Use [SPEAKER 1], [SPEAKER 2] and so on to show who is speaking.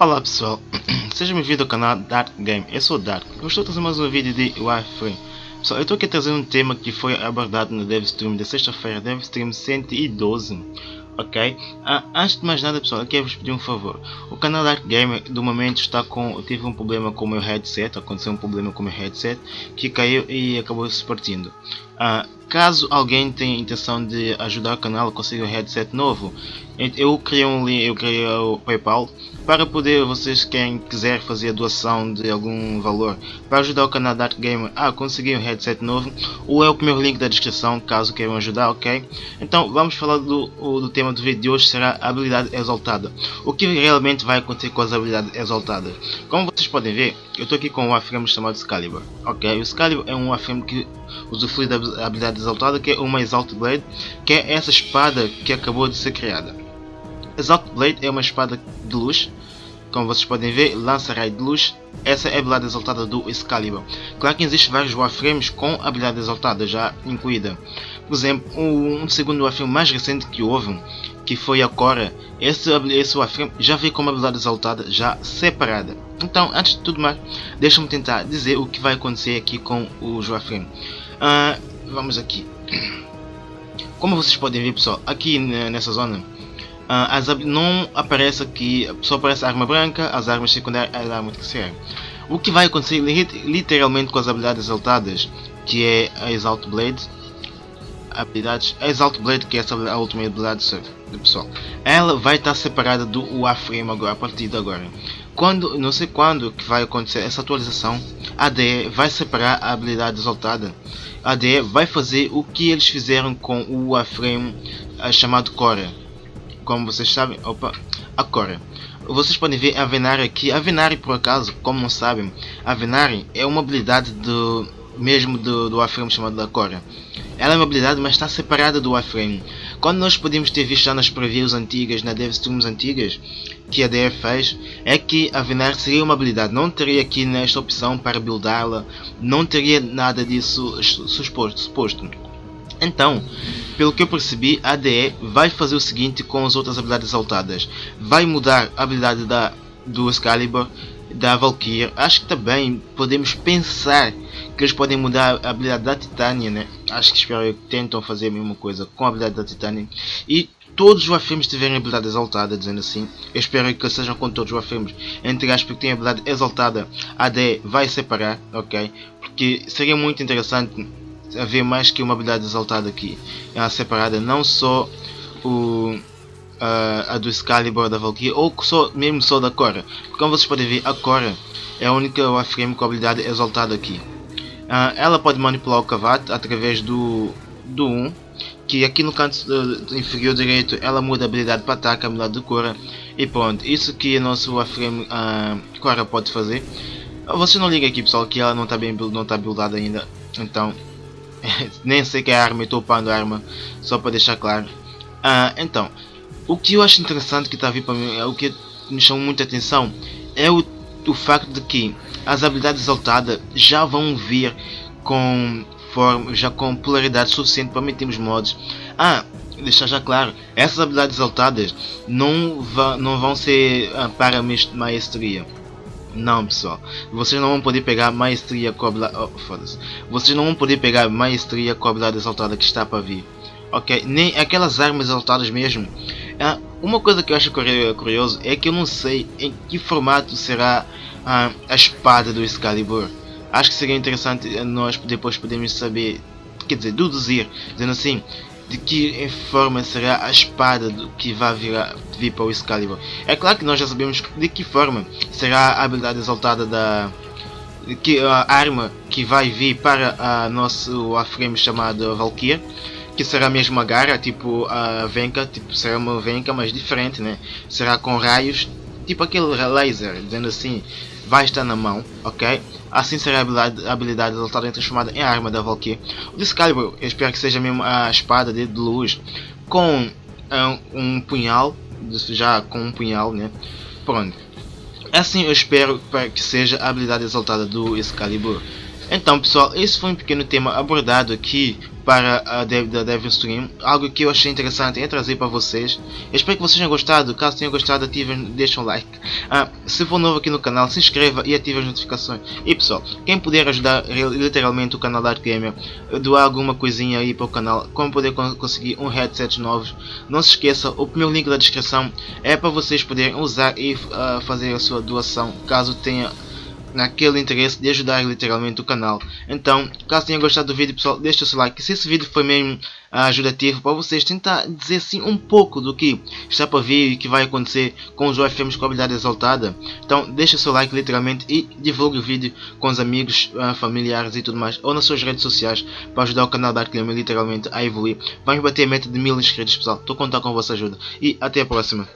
[SPEAKER 1] Olá pessoal, sejam bem-vindos ao canal Dark Game, eu sou o Dark, eu estou a trazer mais um vídeo de Warframe. Pessoal, eu estou aqui a trazer um tema que foi abordado no DevStream de sexta-feira, DevStream 112, ok? Ah, antes de mais nada pessoal, eu quero vos pedir um favor, o canal Dark Game do momento está com, tive um problema com o meu headset, aconteceu um problema com o meu headset, que caiu e acabou se partindo. Ah, caso alguém tenha intenção de ajudar o canal a conseguir um headset novo, eu criei um link, eu criei o PayPal para poder vocês quem quiser fazer a doação de algum valor para ajudar o canal Dark Gamer a conseguir um headset novo, ou é o primeiro link da descrição caso queiram ajudar, ok? Então vamos falar do, do tema do vídeo de hoje será a habilidade exaltada. O que realmente vai acontecer com as habilidades exaltadas? Como vocês podem ver, eu estou aqui com um Warframe chamado Excalibur, ok? O Excalibur é um Warframe que usufrui da habilidade exaltada que é uma Exalt Blade, que é essa espada que acabou de ser criada. Exalt Blade é uma espada de luz, como vocês podem ver, lança raio de luz. Essa é a habilidade exaltada do Excalibur. Claro que existem vários Warframes com habilidade exaltada já incluída. Por exemplo, um segundo Warframe mais recente que houve, que foi a Cora, esse, esse Warframe já veio com uma habilidade exaltada já separada. Então, antes de tudo mais, deixa-me tentar dizer o que vai acontecer aqui com os Warframe. Uh, vamos aqui. Como vocês podem ver pessoal, aqui nessa zona Uh, as, não aparece aqui, só aparece a arma branca, as armas secundárias e a arma terciária. O que vai acontecer literalmente com as habilidades exaltadas, que é a Exalt Blade, habilidades, a Exalt Blade que é essa, a última habilidade do pessoal, ela vai estar separada do Warframe agora, a partir de agora. Quando, não sei quando que vai acontecer essa atualização, a ADE vai separar a habilidade exaltada. A ADE vai fazer o que eles fizeram com o Warframe uh, chamado Core como vocês sabem, opa, agora, vocês podem ver a Venari aqui, a Venari por acaso, como não sabem, a Venari é uma habilidade do mesmo do, do Warframe chamado da Cora. Ela é uma habilidade, mas está separada do Warframe. Quando nós podemos ter visto já nas previews antigas, na DevStreams antigas, que a DF fez, é que a Venari seria uma habilidade. Não teria aqui nesta opção para buildá-la, não teria nada disso suposto. suposto. Então, pelo que eu percebi, a ADE vai fazer o seguinte com as outras habilidades exaltadas. Vai mudar a habilidade da, do Excalibur, da Valkyrie. Acho que também podemos pensar que eles podem mudar a habilidade da Titânia, né? Acho que espero que tentam fazer a mesma coisa com a habilidade da Titânia. E todos os Warframes tiverem habilidade exaltada, dizendo assim. Eu espero que sejam com todos os Warframes. Entre aspas, que têm habilidade exaltada, a ADE vai separar, ok? Porque seria muito interessante haver mais que uma habilidade exaltada aqui. É separada, não só o, a, a do Excalibur da Valkyrie, ou só, mesmo só da Cora. Como vocês podem ver, a Cora é a única Warframe com a habilidade exaltada aqui. Uh, ela pode manipular o Kavat através do, do 1, que aqui no canto inferior direito ela muda a habilidade para ataque, a habilidade de Cora. E pronto, isso que o nosso Warframe uh, Cora pode fazer. Você não liga aqui pessoal que ela não está bem não está buildada ainda, então nem sei que é arma, estou upando a arma, só para deixar claro. Ah, então, o que eu acho interessante que está a vir para mim, é o que me chamou muita atenção, é o, o facto de que as habilidades exaltadas já vão vir com forma, já com polaridade suficiente para metermos mods. Ah, deixar já claro, essas habilidades exaltadas não, não vão ser ah, para maestria não, pessoal. Vocês não vão poder pegar maestria com a oh, Vocês não vão poder pegar maestria com a habilidade exaltada que está para vir. Ok? Nem aquelas armas exaltadas mesmo. Ah, uma coisa que eu acho curioso é que eu não sei em que formato será ah, a espada do Excalibur. Acho que seria interessante nós depois podermos saber, quer dizer, deduzir, dizendo assim, de que forma será a espada que vai vir, vir para o Excalibur. É claro que nós já sabemos de que forma será a habilidade exaltada da que a arma que vai vir para a nosso Warframe chamado Valkyrie que será a garra, tipo a Venka, tipo, será uma Venka mas diferente, né? Será com raios, tipo aquele laser, dizendo assim, vai estar na mão, ok? Assim será a habilidade, a habilidade transformada em arma da Valkyrie. O Excalibur, eu espero que seja mesmo a espada de luz com um, um punhal, já com um punhal, né? Pronto. Assim eu espero que seja a habilidade exaltada do Excalibur. Então pessoal, esse foi um pequeno tema abordado aqui para a Dev, da Devil Stream, algo que eu achei interessante é trazer para vocês. Eu espero que vocês tenham gostado, caso tenham gostado ativem, deixem um like. Ah, se for novo aqui no canal, se inscreva e ative as notificações. E pessoal, quem puder ajudar literalmente o canal da Art Gamer, doar alguma coisinha aí para o canal, como poder conseguir um headset novo, não se esqueça, o primeiro link da descrição é para vocês poderem usar e uh, fazer a sua doação, caso tenha naquele interesse de ajudar literalmente o canal. Então, caso tenham gostado do vídeo, pessoal, deixe o seu like. Se esse vídeo foi mesmo ajudativo para vocês tentar dizer sim um pouco do que está para vir e que vai acontecer com os UFMs com habilidade exaltada, então deixe o seu like literalmente e divulgue o vídeo com os amigos, uh, familiares e tudo mais, ou nas suas redes sociais para ajudar o canal da Arclema literalmente a evoluir. Vamos bater a meta de mil inscritos pessoal, estou a contar com a vossa ajuda e até a próxima.